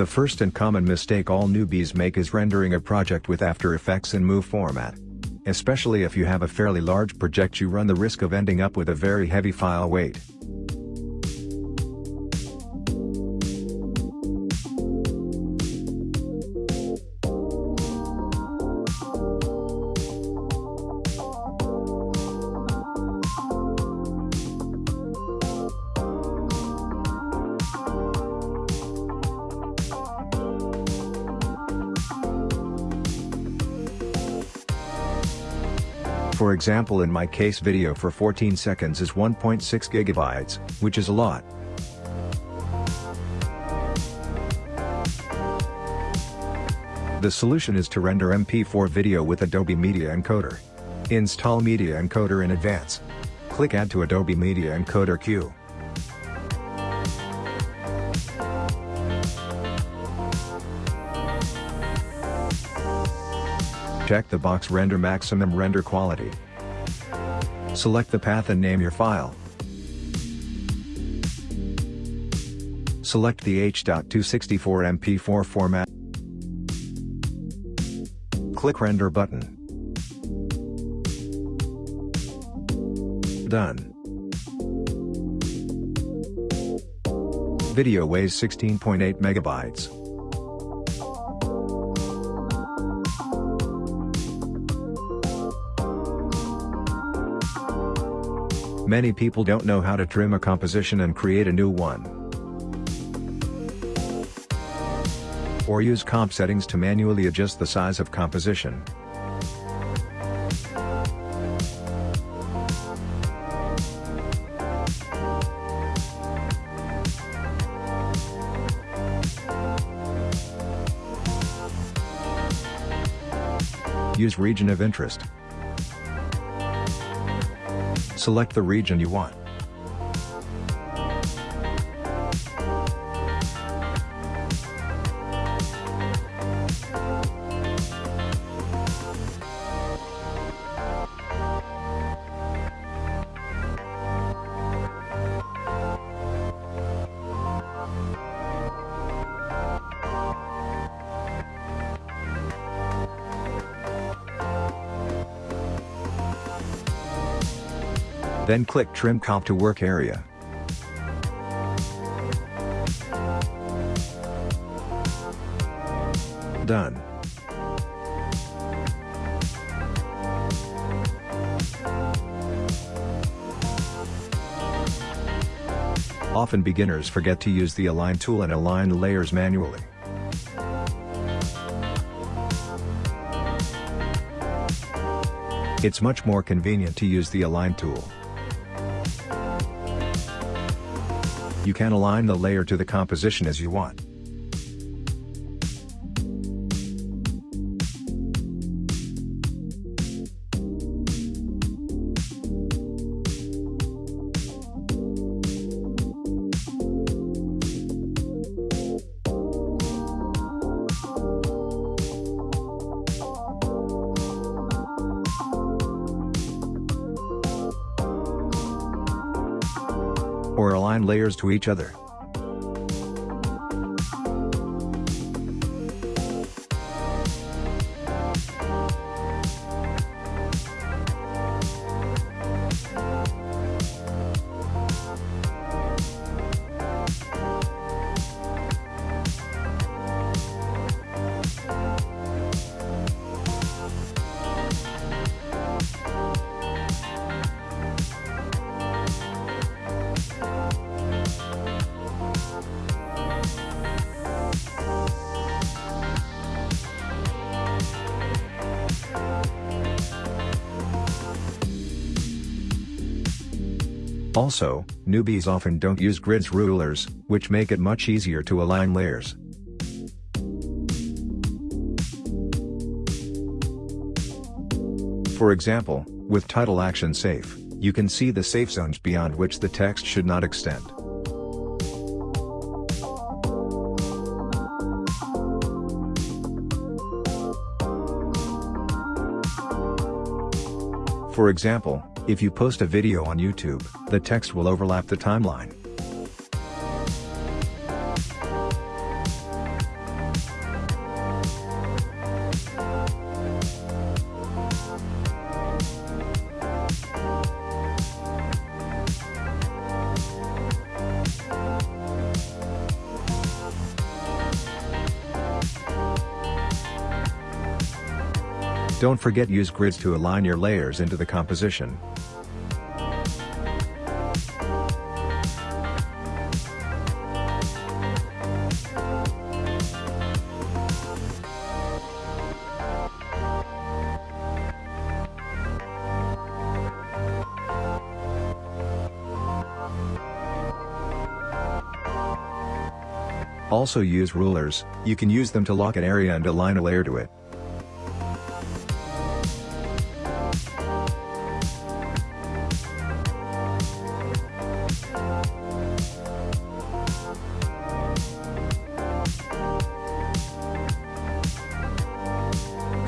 The first and common mistake all newbies make is rendering a project with After Effects in MOV format. Especially if you have a fairly large project you run the risk of ending up with a very heavy file weight. For example in my case video for 14 seconds is 1.6 gigabytes, which is a lot. The solution is to render MP4 video with Adobe Media Encoder. Install Media Encoder in advance. Click Add to Adobe Media Encoder queue. Check the box Render Maximum Render Quality. Select the path and name your file. Select the H.264 MP4 format. Click Render button. Done. Video weighs 16.8 megabytes. Many people don't know how to trim a composition and create a new one. Or use comp settings to manually adjust the size of composition. Use region of interest. Select the region you want. Then click Trim Comp to Work Area. Done. Often beginners forget to use the Align tool and align the layers manually. It's much more convenient to use the Align tool. You can align the layer to the composition as you want. Or align layers to each other. Also, newbies often don't use grids rulers, which make it much easier to align layers. For example, with Title Action Safe, you can see the safe zones beyond which the text should not extend. For example, if you post a video on YouTube, the text will overlap the timeline. Don't forget use grids to align your layers into the composition. Also use rulers, you can use them to lock an area and align a layer to it.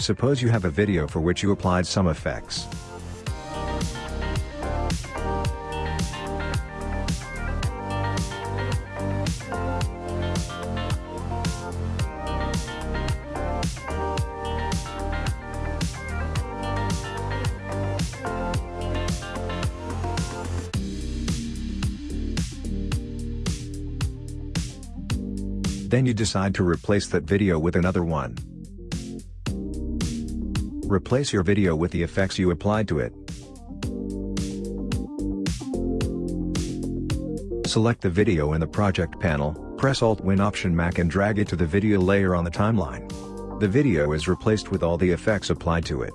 Suppose you have a video for which you applied some effects. Then you decide to replace that video with another one. Replace your video with the effects you applied to it. Select the video in the project panel, press Alt-Win Option Mac and drag it to the video layer on the timeline. The video is replaced with all the effects applied to it.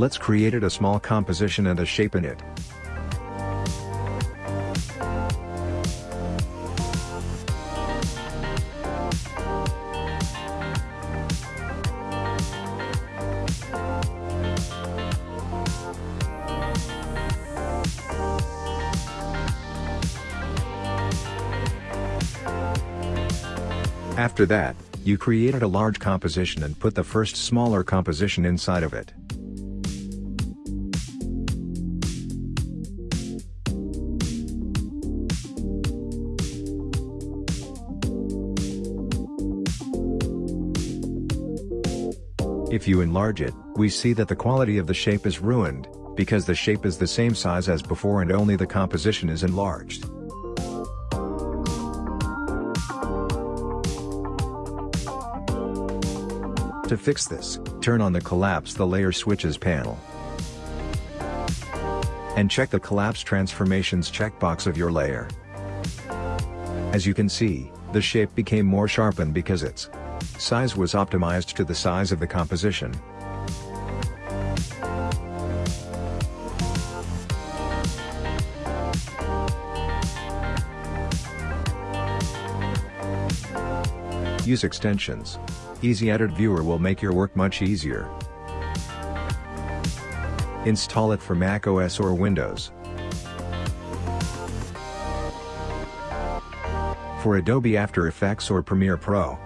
Let's create a small composition and a shape in it. After that, you created a large composition and put the first smaller composition inside of it. If you enlarge it, we see that the quality of the shape is ruined, because the shape is the same size as before and only the composition is enlarged. To fix this, turn on the Collapse the Layer Switches panel. And check the Collapse Transformations checkbox of your layer. As you can see, the shape became more sharpened because its Size was optimized to the size of the composition. Use extensions. Easy Edit Viewer will make your work much easier. Install it for Mac OS or Windows. For Adobe After Effects or Premiere Pro.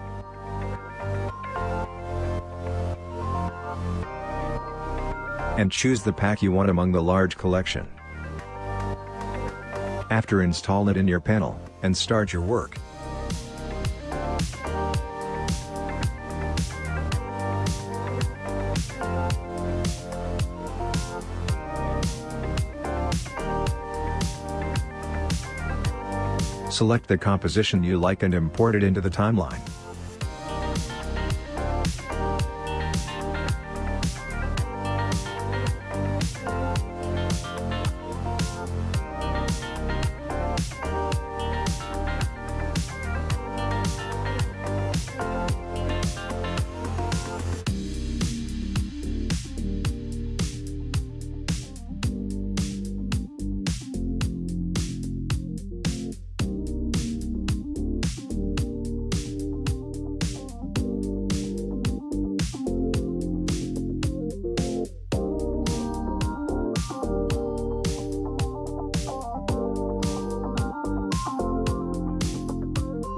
And choose the pack you want among the large collection. After install it in your panel, and start your work. Select the composition you like and import it into the timeline.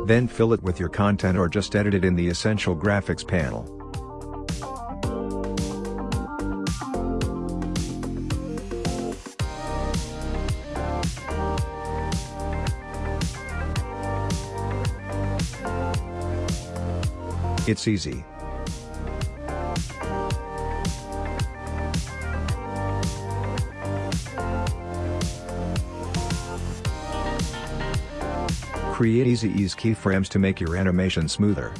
Then fill it with your content or just edit it in the Essential Graphics panel. It's easy. Create easy ease keyframes to make your animation smoother.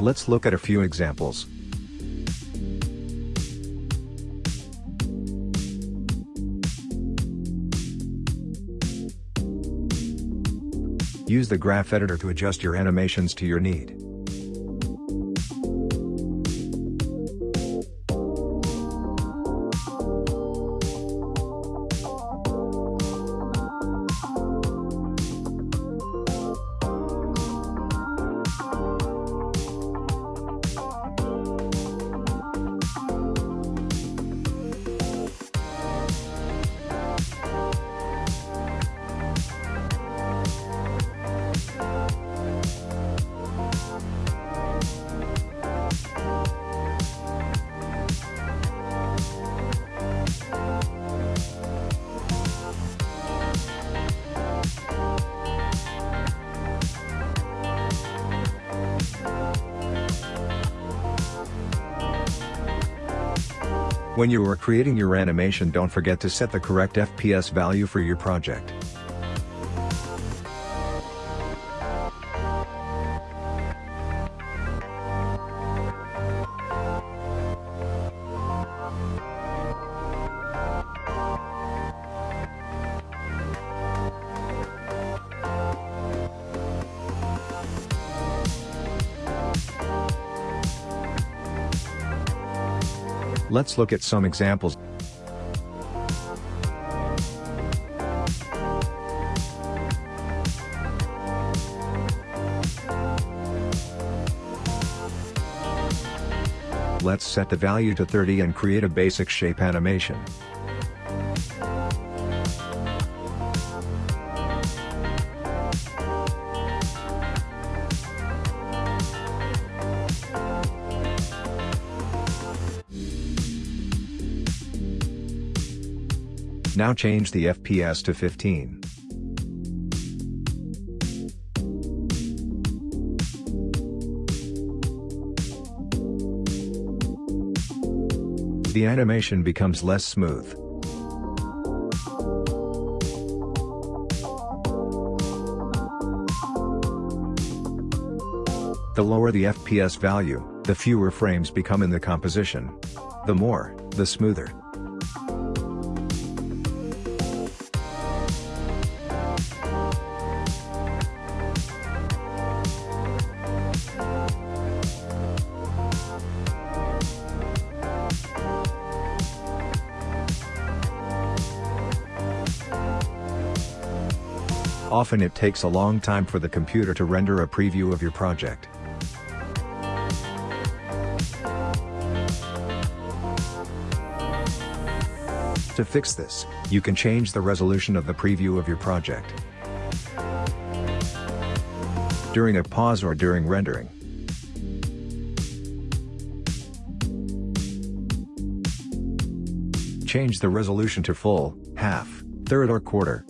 Let's look at a few examples. Use the graph editor to adjust your animations to your need. When you are creating your animation don't forget to set the correct FPS value for your project. Let's look at some examples. Let's set the value to 30 and create a basic shape animation. Now change the FPS to 15. The animation becomes less smooth. The lower the FPS value, the fewer frames become in the composition. The more, the smoother. Often it takes a long time for the computer to render a preview of your project. To fix this, you can change the resolution of the preview of your project. During a pause or during rendering. Change the resolution to full, half, third or quarter.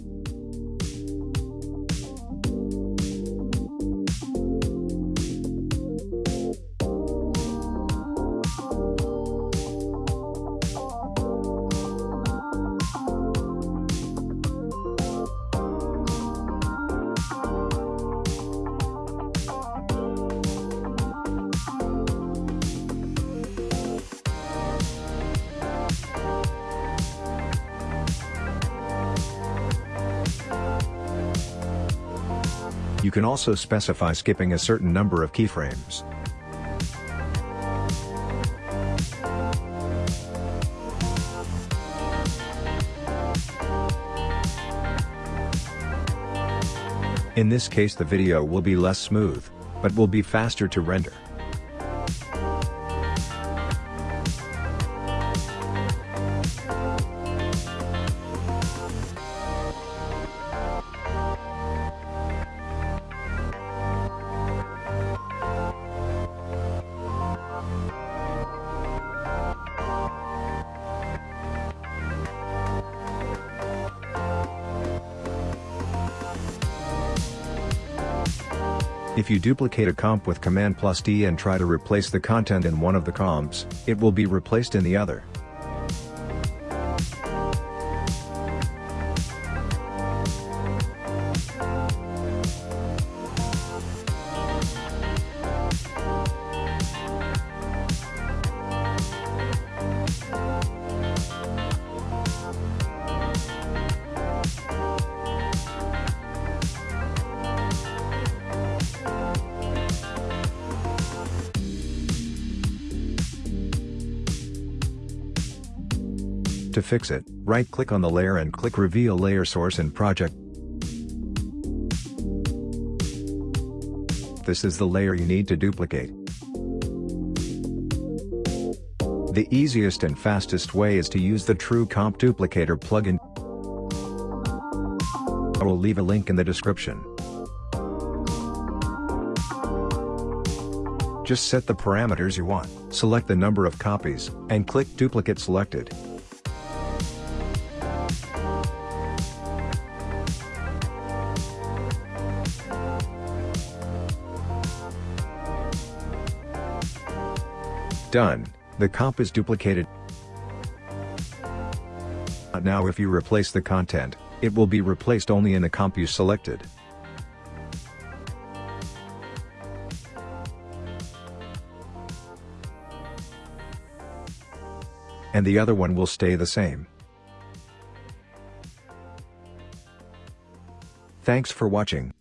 You can also specify skipping a certain number of keyframes. In this case the video will be less smooth, but will be faster to render. If you duplicate a comp with Command plus D and try to replace the content in one of the comps, it will be replaced in the other. To fix it, right-click on the layer and click Reveal Layer Source in Project. This is the layer you need to duplicate. The easiest and fastest way is to use the True Comp Duplicator plugin. I will leave a link in the description. Just set the parameters you want, select the number of copies, and click Duplicate Selected. Done, the comp is duplicated. Now if you replace the content, it will be replaced only in the comp you selected. And the other one will stay the same. Thanks for watching.